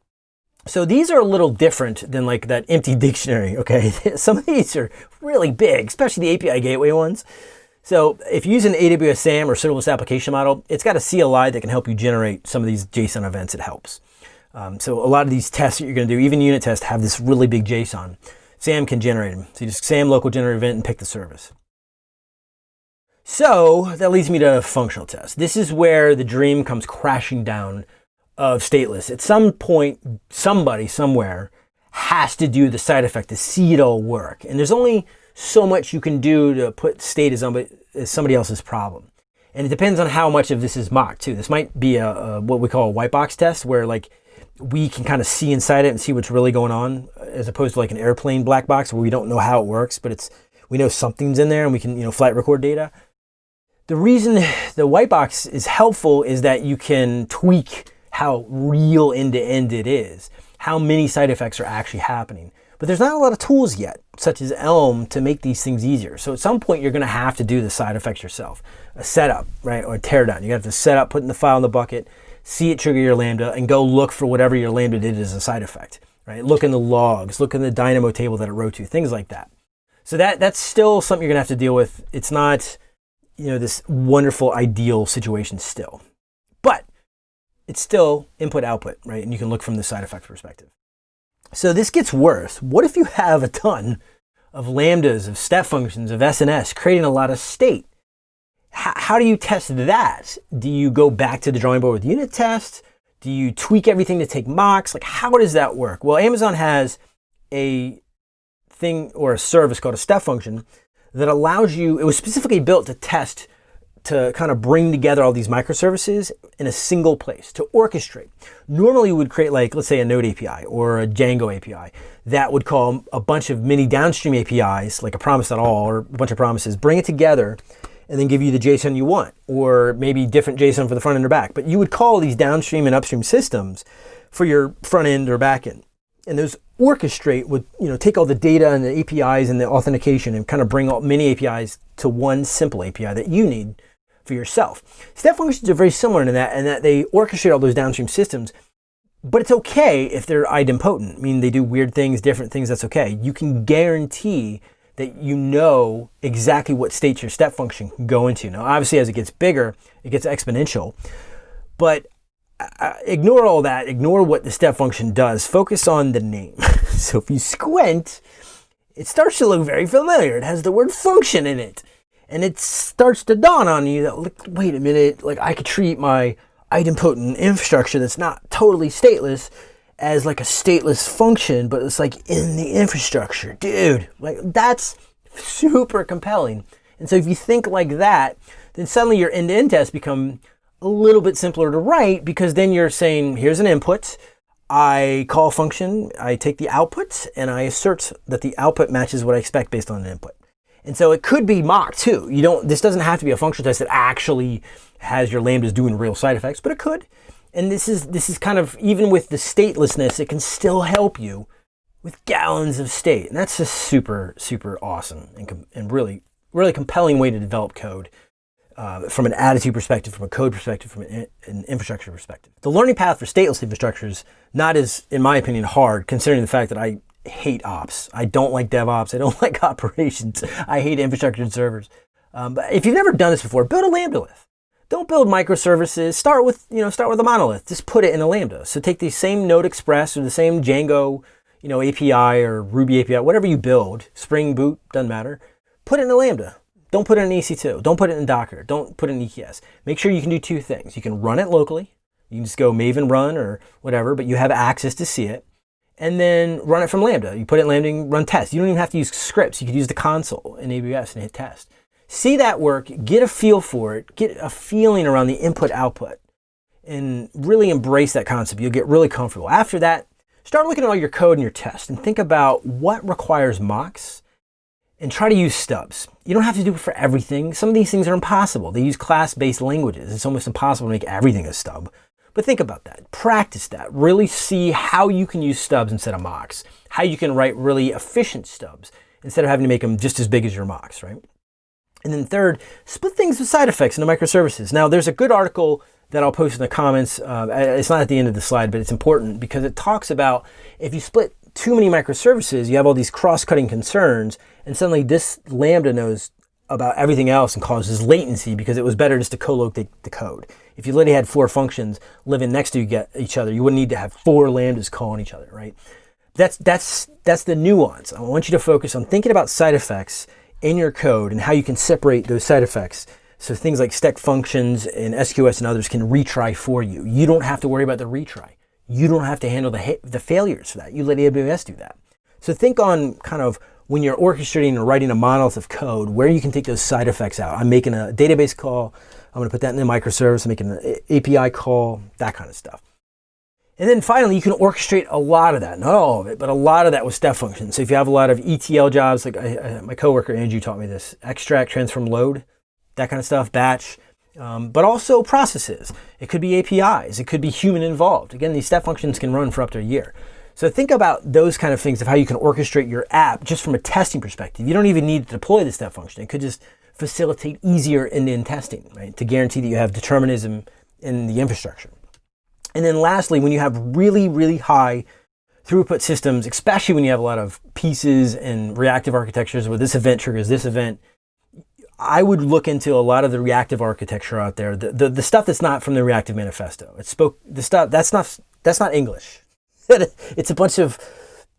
So these are a little different than like that empty [laughs] dictionary, okay? [laughs] Some of these are really big, especially the API gateway ones. So if you use an AWS SAM or serverless application model, it's got a CLI that can help you generate some of these JSON events. It helps. Um, so a lot of these tests that you're going to do, even unit tests, have this really big JSON. SAM can generate them. So you just SAM local generate event and pick the service. So that leads me to functional test. This is where the dream comes crashing down of stateless. At some point, somebody somewhere has to do the side effect to see it all work. And there's only so much you can do to put state as somebody else's problem. And it depends on how much of this is mocked too. This might be a, a what we call a white box test where like we can kind of see inside it and see what's really going on as opposed to like an airplane black box where we don't know how it works, but it's we know something's in there and we can, you know, flight record data. The reason the white box is helpful is that you can tweak how real end-to-end -end it is, how many side effects are actually happening. But there's not a lot of tools yet, such as Elm, to make these things easier. So at some point, you're going to have to do the side effects yourself. A setup, right, or a teardown. You have to set up, put in the file in the bucket, see it trigger your Lambda, and go look for whatever your Lambda did as a side effect, right? Look in the logs, look in the Dynamo table that it wrote to, things like that. So that that's still something you're going to have to deal with. It's not, you know, this wonderful ideal situation still. But it's still input output, right? And you can look from the side effect perspective. So this gets worse. What if you have a ton of lambdas, of step functions, of SNS, creating a lot of state? H how do you test that? Do you go back to the drawing board with unit tests? Do you tweak everything to take mocks? Like how does that work? Well, Amazon has a thing or a service called a step function that allows you, it was specifically built to test to kind of bring together all these microservices in a single place to orchestrate. Normally we would create like, let's say a Node API or a Django API that would call a bunch of mini downstream APIs, like a promise.all or a bunch of promises, bring it together and then give you the JSON you want, or maybe different JSON for the front end or back. But you would call these downstream and upstream systems for your front end or back end. And those orchestrate would you know take all the data and the APIs and the authentication and kind of bring all many APIs to one simple API that you need for yourself. Step functions are very similar to that in that they orchestrate all those downstream systems, but it's okay if they're idempotent, I mean they do weird things, different things, that's okay. You can guarantee that you know exactly what state your step function can go into. Now obviously as it gets bigger, it gets exponential, but uh, ignore all that, ignore what the step function does, focus on the name. [laughs] so if you squint, it starts to look very familiar. It has the word function in it and it starts to dawn on you that, like, wait a minute, like I could treat my idempotent infrastructure that's not totally stateless as like a stateless function, but it's like in the infrastructure. Dude, like that's super compelling. And so if you think like that, then suddenly your end-to-end tests become a little bit simpler to write because then you're saying, here's an input, I call a function, I take the output, and I assert that the output matches what I expect based on an input. And so it could be mocked too. You don't, this doesn't have to be a functional test that actually has your lambdas doing real side effects, but it could. And this is, this is kind of, even with the statelessness, it can still help you with gallons of state. And that's just super, super awesome and, and really, really compelling way to develop code uh, from an attitude perspective, from a code perspective, from an, an, infrastructure perspective. The learning path for stateless infrastructure is not as, in my opinion, hard, considering the fact that I hate ops. I don't like DevOps. I don't [laughs] like operations. I hate infrastructure and servers. Um, but if you've never done this before, build a Lambda-lith. Don't build microservices. Start with, you know, start with a monolith. Just put it in a Lambda. So take the same Node Express or the same Django, you know, API or Ruby API, whatever you build, Spring Boot, doesn't matter. Put it in a Lambda. Don't put it in EC2. Don't put it in Docker. Don't put it in EKS. Make sure you can do two things. You can run it locally. You can just go Maven run or whatever, but you have access to see it and then run it from Lambda. You put it in Lambda and run tests. You don't even have to use scripts. You could use the console in AWS and hit test. See that work, get a feel for it, get a feeling around the input output, and really embrace that concept. You'll get really comfortable. After that, start looking at all your code and your tests and think about what requires mocks and try to use stubs. You don't have to do it for everything. Some of these things are impossible. They use class-based languages. It's almost impossible to make everything a stub. But think about that. Practice that. Really see how you can use stubs instead of mocks. How you can write really efficient stubs instead of having to make them just as big as your mocks, right? And then third, split things with side effects into microservices. Now, there's a good article that I'll post in the comments. Uh, it's not at the end of the slide, but it's important because it talks about if you split too many microservices, you have all these cross-cutting concerns, and suddenly this Lambda knows about everything else and causes latency because it was better just to co-locate the code. If you literally had four functions living next to each other, you wouldn't need to have four lambdas calling each other, right? That's, that's, that's the nuance. I want you to focus on thinking about side effects in your code and how you can separate those side effects. So things like step functions and SQS and others can retry for you. You don't have to worry about the retry. You don't have to handle the, the failures for that. You let AWS do that. So think on kind of when you're orchestrating or writing a monolith of code, where you can take those side effects out. I'm making a database call. I'm going to put that in the microservice. I'm making an API call, that kind of stuff. And then finally, you can orchestrate a lot of that, not all of it, but a lot of that with step functions. So if you have a lot of ETL jobs, like I, I, my coworker Andrew taught me this, extract, transform, load, that kind of stuff, batch, um, but also processes. It could be APIs. It could be human involved. Again, these step functions can run for up to a year. So think about those kind of things of how you can orchestrate your app just from a testing perspective. You don't even need to deploy the step function. It could just facilitate easier end-to-end testing, right? To guarantee that you have determinism in the infrastructure. And then lastly, when you have really, really high throughput systems, especially when you have a lot of pieces and reactive architectures where this event triggers this event, I would look into a lot of the reactive architecture out there, the, the, the stuff that's not from the reactive manifesto. It spoke the stuff that's not that's not English. [laughs] it's a bunch of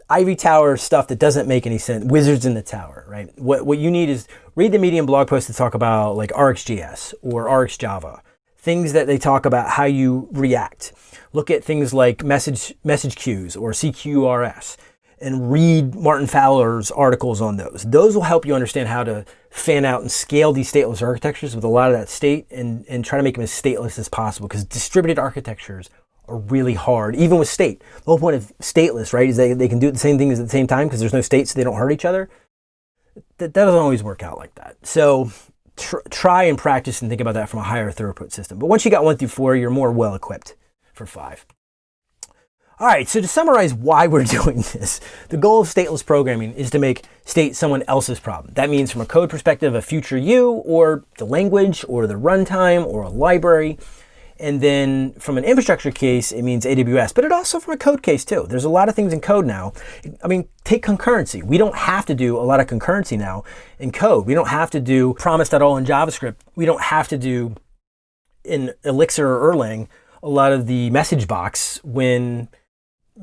Ivy Tower stuff that doesn't make any sense. Wizards in the Tower, right? What, what you need is read the Medium blog post to talk about like RxJS or RxJava, things that they talk about how you react. Look at things like message, message queues or CQRS and read Martin Fowler's articles on those. Those will help you understand how to fan out and scale these stateless architectures with a lot of that state and, and try to make them as stateless as possible because distributed architectures are really hard, even with state. The whole point of stateless, right, is they, they can do the same things at the same time because there's no state so they don't hurt each other. That, that doesn't always work out like that. So tr try and practice and think about that from a higher throughput system. But once you got one through four, you're more well equipped for five. All right, so to summarize why we're [laughs] doing this, the goal of stateless programming is to make state someone else's problem. That means from a code perspective, a future you, or the language, or the runtime, or a library. And then from an infrastructure case, it means AWS, but it also from a code case too. There's a lot of things in code now. I mean, take concurrency. We don't have to do a lot of concurrency now in code. We don't have to do promise.all in JavaScript. We don't have to do in Elixir or Erlang a lot of the message box when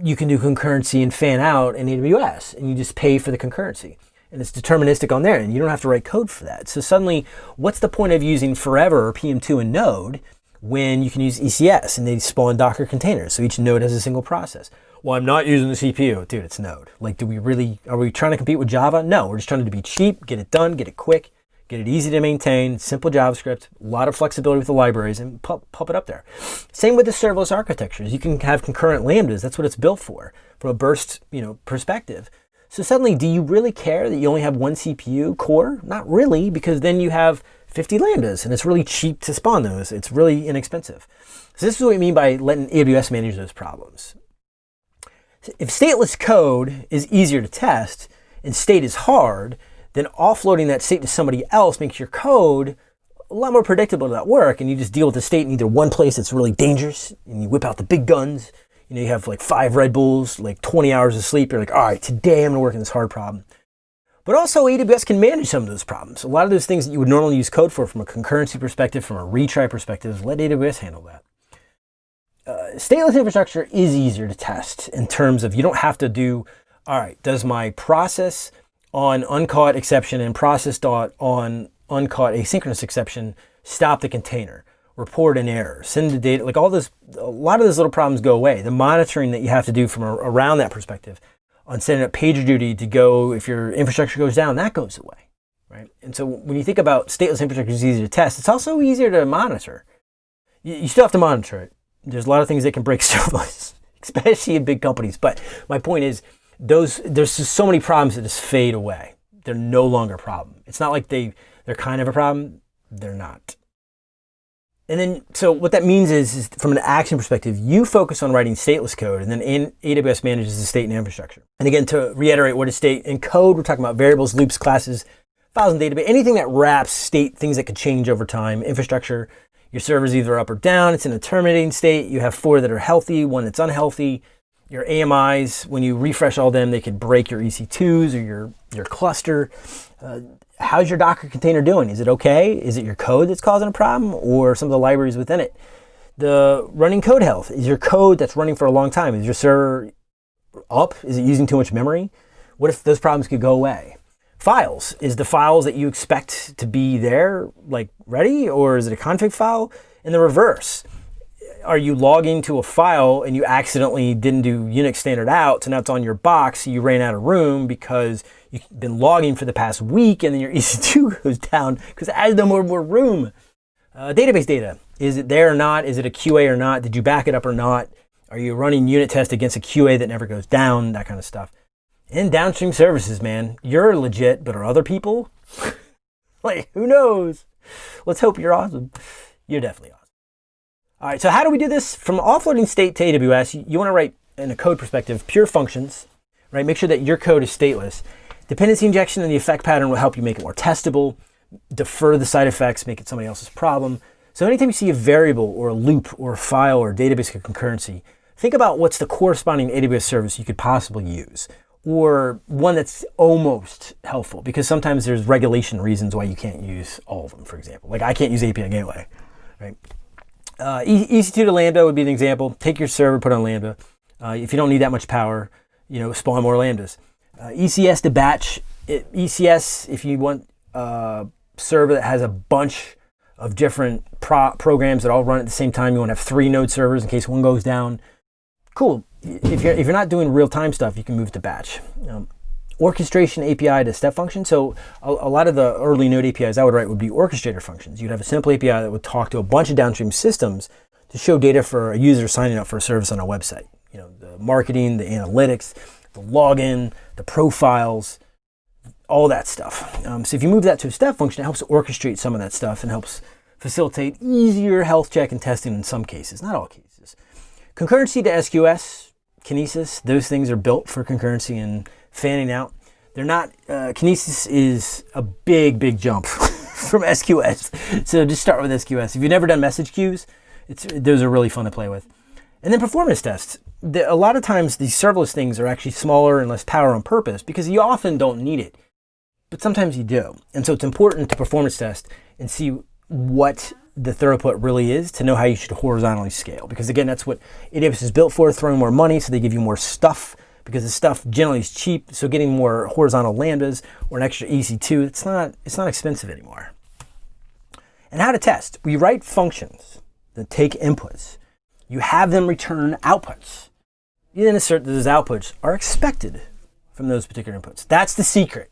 you can do concurrency and fan out in AWS and you just pay for the concurrency and it's deterministic on there and you don't have to write code for that. So suddenly, what's the point of using Forever or PM2 in Node when you can use ECS and they spawn Docker containers. So each node has a single process. Well, I'm not using the CPU. Dude, it's Node. Like, do we really, are we trying to compete with Java? No, we're just trying to be cheap, get it done, get it quick, get it easy to maintain, simple JavaScript, a lot of flexibility with the libraries, and pop it up there. Same with the serverless architectures. You can have concurrent lambdas. That's what it's built for, from a burst you know, perspective. So suddenly, do you really care that you only have one CPU core? Not really, because then you have 50 lambdas, and it's really cheap to spawn those. It's really inexpensive. So this is what we mean by letting AWS manage those problems. If stateless code is easier to test and state is hard, then offloading that state to somebody else makes your code a lot more predictable to that work, and you just deal with the state in either one place that's really dangerous, and you whip out the big guns. You know, you have like five Red Bulls, like 20 hours of sleep. You're like, all right, today I'm gonna work on this hard problem. But also AWS can manage some of those problems. A lot of those things that you would normally use code for from a concurrency perspective, from a retry perspective, let AWS handle that. Uh, stateless infrastructure is easier to test in terms of you don't have to do, all right, does my process on uncaught exception and process dot on uncaught asynchronous exception stop the container, report an error, send the data, like all this, a lot of those little problems go away. The monitoring that you have to do from a, around that perspective on setting up PagerDuty to go, if your infrastructure goes down, that goes away, right? And so when you think about stateless infrastructure is easy to test, it's also easier to monitor. You, you still have to monitor it. There's a lot of things that can break [laughs] serverless, especially in big companies. But my point is, those there's just so many problems that just fade away. They're no longer a problem. It's not like they they're kind of a problem. They're not. And then, so what that means is, is, from an action perspective, you focus on writing stateless code, and then AWS manages the state and infrastructure. And again, to reiterate what is state in code, we're talking about variables, loops, classes, files and database, anything that wraps state, things that could change over time, infrastructure, Your server's either up or down, it's in a terminating state. You have four that are healthy, one that's unhealthy. Your AMIs, when you refresh all them, they could break your EC2s or your, your cluster. Uh, how's your Docker container doing? Is it okay? Is it your code that's causing a problem or some of the libraries within it? The running code health, is your code that's running for a long time, is your server up? Is it using too much memory? What if those problems could go away? Files, is the files that you expect to be there like ready or is it a config file? In the reverse, are you logging to a file and you accidentally didn't do Unix standard out, so now it's on your box, you ran out of room because you've been logging for the past week and then your [laughs] EC2 goes down because has no more, more room. Uh, database data, is it there or not? Is it a QA or not? Did you back it up or not? Are you running unit tests against a QA that never goes down? That kind of stuff. And downstream services, man. You're legit, but are other people? [laughs] like, who knows? Let's hope you're awesome. You're definitely awesome. All right, so how do we do this? From offloading state to AWS, you, you want to write, in a code perspective, pure functions, right? Make sure that your code is stateless. Dependency injection and the effect pattern will help you make it more testable, defer the side effects, make it somebody else's problem. So anytime you see a variable or a loop or a file or a database concurrency, think about what's the corresponding AWS service you could possibly use or one that's almost helpful because sometimes there's regulation reasons why you can't use all of them, for example. Like I can't use API Gateway, right? Uh, EC2 to Lambda would be an example. Take your server, put on Lambda. Uh, if you don't need that much power, you know, spawn more Lambdas. Uh, ECS to batch. It, ECS, if you want a server that has a bunch of different pro programs that all run at the same time, you want to have three node servers in case one goes down. Cool. If you're, if you're not doing real-time stuff, you can move to batch. Um, orchestration API to step function. So a, a, lot of the early node APIs I would write would be orchestrator functions. You'd have a simple API that would talk to a bunch of downstream systems to show data for a user signing up for a service on a website. You know, the marketing, the analytics, the login, the profiles, all that stuff. Um, so if you move that to a step function, it helps orchestrate some of that stuff and helps facilitate easier health check and testing in some cases, not all cases. Concurrency to SQS, Kinesis, those things are built for concurrency and fanning out. They're not, uh, Kinesis is a big, big jump [laughs] from SQS. So just start with SQS. If you've never done message queues, those are really fun to play with. And then performance tests. The, a lot of times these serverless things are actually smaller and less power on purpose because you often don't need it, but sometimes you do. And so it's important to performance test and see what the throughput really is to know how you should horizontally scale. Because again, that's what AWS is built for, throwing more money so they give you more stuff because the stuff generally is cheap. So getting more horizontal lambdas or an extra EC2, it's not, it's not expensive anymore. And how to test. We write functions that take inputs. You have them return outputs. You then assert that those outputs are expected from those particular inputs. That's the secret.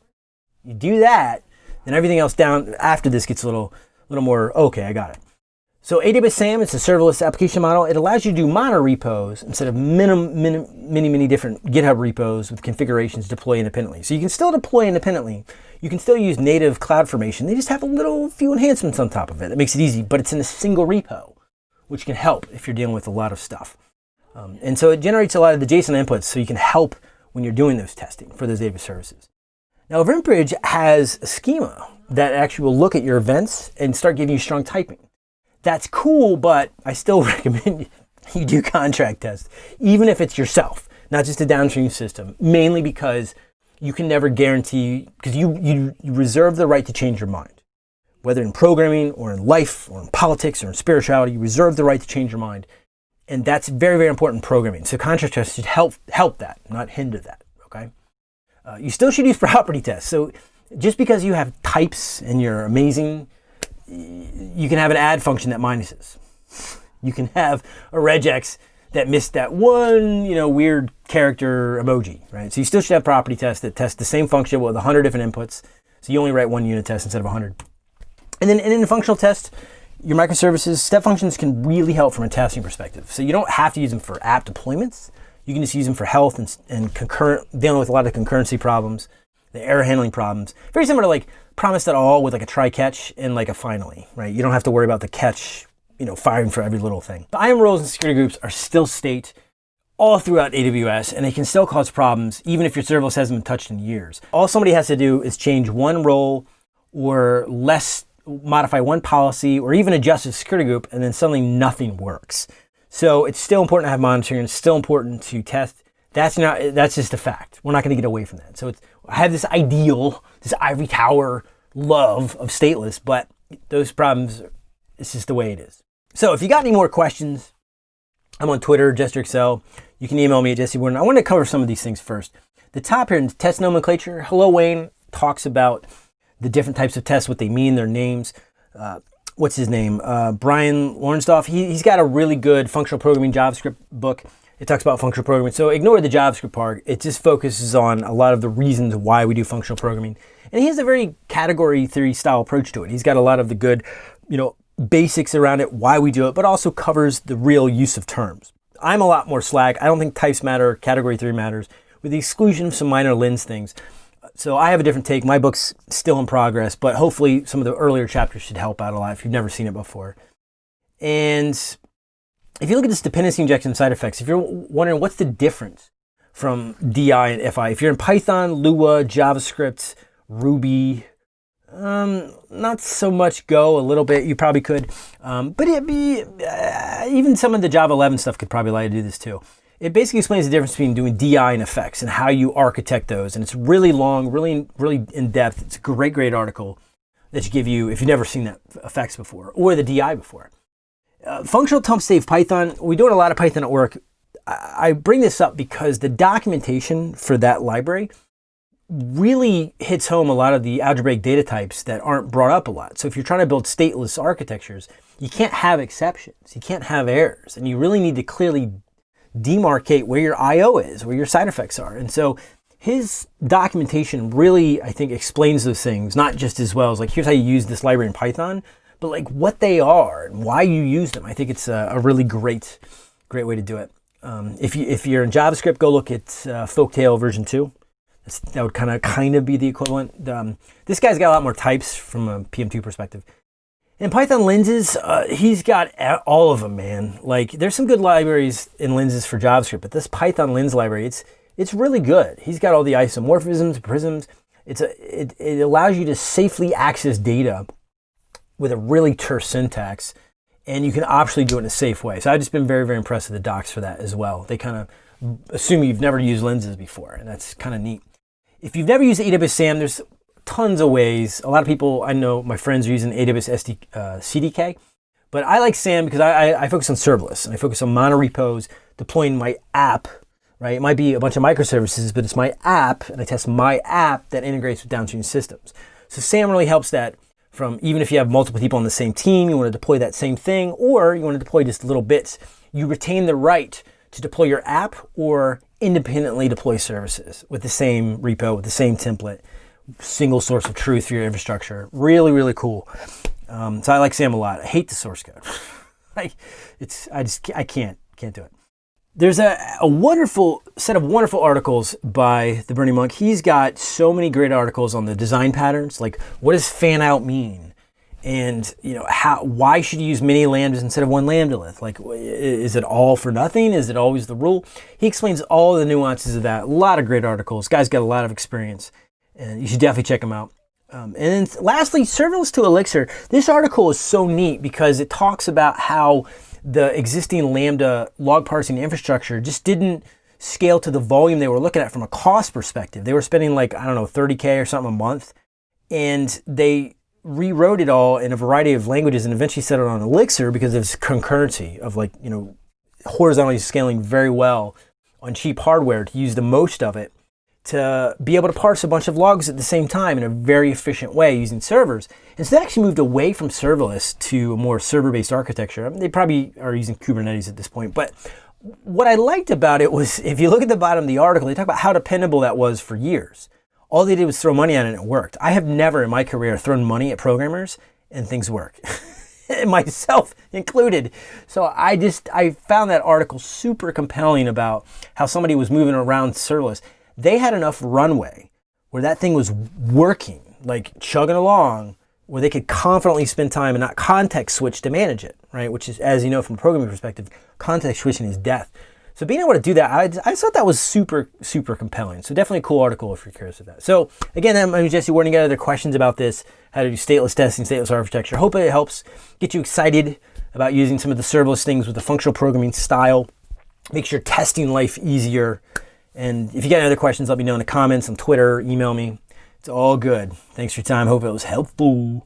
You do that, then everything else down after this gets a little, little more, okay, I got it. So AWS SAM, it's a serverless application model. It allows you to do mono repos instead of many, many different GitHub repos with configurations deploy independently. So you can still deploy independently. You can still use native CloudFormation. They just have a little few enhancements on top of it. That makes it easy, but it's in a single repo, which can help if you're dealing with a lot of stuff. Um, and so it generates a lot of the JSON inputs so you can help when you're doing those testing for those database services. Now, EventBridge has a schema that actually will look at your events and start giving you strong typing that's cool, but I still [laughs] recommend you do contract tests, even if it's yourself, not just a downstream system, mainly because you can never guarantee, because you, you, you reserve the right to change your mind. Whether in programming or in life or in politics or in spirituality, you reserve the right to change your mind. And that's very, very important in programming. So contract tests should help, help that, not hinder that, okay? Uh, you still should use [laughs] property tests. So just because you have types and you're amazing you can have an add function that minuses. You can have a regex that missed that one, you know, weird character emoji, right? So you still should have property tests that test the same function with 100 different inputs. So you only write one unit test instead of 100. And then and in a functional test, your microservices, step functions can really help from a testing perspective. So you don't have to use them for app deployments. You can just use them for health and, and concurrent, dealing with a lot of concurrency problems, the error handling problems. Very similar to like promise.all with like a try catch and like a finally, right? You don't have to worry about the catch, you know, firing for every little thing. The IAM roles and security groups are still state all throughout AWS and they can still cause problems even if your serverless hasn't been touched in years. All somebody has to do is change one role or less modify one policy or even adjust a security group and then suddenly nothing works. So it's still important to have monitoring. It's still important to test. That's not, that's just a fact. We're not going to get away from that. So it's, I have this ideal, this ivory tower love of stateless, but those problems, it's just the way it is. So if you got any more questions, I'm on Twitter, JesterXL. You can email me at Jesse Warden. I want to cover some of these things first. The top here in test nomenclature, Hillel Wayne talks about the different types of tests, what they mean, their names. Uh, what's his name? Uh, Brian Lonsdorf. He, he's got a really good functional programming JavaScript book. It talks about functional programming. So ignore the JavaScript part. It just focuses on a lot of the reasons why we do functional programming. And he has a very category theory style approach to it. He's got a lot of the good, you know, basics around it, why we do it, but also covers the real use of terms. I'm a lot more slack. I don't think types matter, category theory matters, with the exclusion of some minor lens things. So I have a different take. My book's still in progress, but hopefully some of the earlier chapters should help out a lot if you've never seen it before. And if you look at this dependency injection side effects, if you're wondering what's the difference from DI and FI, if you're in Python, Lua, JavaScript, Ruby, um, not so much Go, a little bit, you probably could. Um, but it'd be, uh, even some of the Java 11 stuff could probably allow you to do this too. It basically explains the difference between doing DI and effects and how you architect those. And it's really long, really, really in depth. It's a great, great article that should give you, if you've never seen that effects before or the DI before. Uh, functional temp save Python, we do a lot of Python at work. I, I bring this up because the documentation for that library really hits home a lot of the algebraic data types that aren't brought up a lot. So if you're trying to build stateless architectures, you can't have exceptions. You can't have errors. And you really need to clearly demarcate where your I.O. is, where your side effects are. And so his documentation really, I think, explains those things, not just as well as like, here's how you use this library in Python, but like what they are and why you use them. I think it's a, a really great, great way to do it. Um, if, you, if you're in JavaScript, go look at uh, Folktale version 2 That's, that would kind of kind of be the equivalent. Um, this guy's got a lot more types from a PM2 perspective. In Python lenses, uh, he's got all of them, man. Like, there's some good libraries in lenses for JavaScript, but this Python lens library, it's it's really good. He's got all the isomorphisms, prisms. It's a, it, it allows you to safely access data with a really terse syntax, and you can optionally do it in a safe way. So I've just been very, very impressed with the docs for that as well. They kind of assume you've never used lenses before, and that's kind of neat. If you've never used AWS SAM, there's tons of ways. A lot of people I know, my friends are using AWS SD, uh, CDK, but I like SAM because I, I, I focus on serverless and I focus on monorepos, deploying my app, right? It might be a bunch of microservices, but it's my app and I test my app that integrates with downstream systems. So SAM really helps that from even if you have multiple people on the same team, you want to deploy that same thing, or you want to deploy just little bits, you retain the right to deploy your app or independently deploy services with the same repo, with the same template, single source of truth for your infrastructure. Really, really cool. Um, so I like SAM a lot. I hate the source code. [laughs] like it's, I just, I can't, can't do it. There's a, a wonderful set of wonderful articles by the Burning Monk. He's got so many great articles on the design patterns. Like what does fan out mean? and you know how why should you use many lambdas instead of one lambda like is it all for nothing is it always the rule he explains all the nuances of that a lot of great articles guy's got a lot of experience and you should definitely check them out. Um, and then lastly serverless to elixir. This article is so neat because it talks about how the existing lambda log parsing infrastructure just didn't scale to the volume they were looking at from a cost perspective. They were spending like i don't know 30k or something a month and they rewrote it all in a variety of languages and eventually set it on Elixir because of its concurrency of like, you know, horizontally scaling very well on cheap hardware to use the most of it to be able to parse a bunch of logs at the same time in a very efficient way using servers. And so they actually moved away from serverless to a more server-based architecture. I mean, they probably are using Kubernetes at this point, but what I liked about it was if you look at the bottom of the article, they talk about how dependable that was for years. All they did was throw money at it and it worked. I have never in my career thrown money at programmers and things work. [laughs] myself included. So I just, I found that article super compelling about how somebody was moving around serverless. They had enough runway where that thing was working, like chugging along, where they could confidently spend time and not context switch to manage it, right? Which is, as you know, from a programming perspective, context switching is death. So being able to do that, I, I thought that was super, super compelling. So definitely a cool article if you're curious of that. So again, I'm Jesse Warden. You got other questions about this, how to do stateless testing, stateless architecture. Hope it helps get you excited about using some of the serverless things with the functional programming style. Makes your testing life easier. And if you got any other questions, let me know in the comments on Twitter, email me. It's all good. Thanks for your time. Hope it was helpful.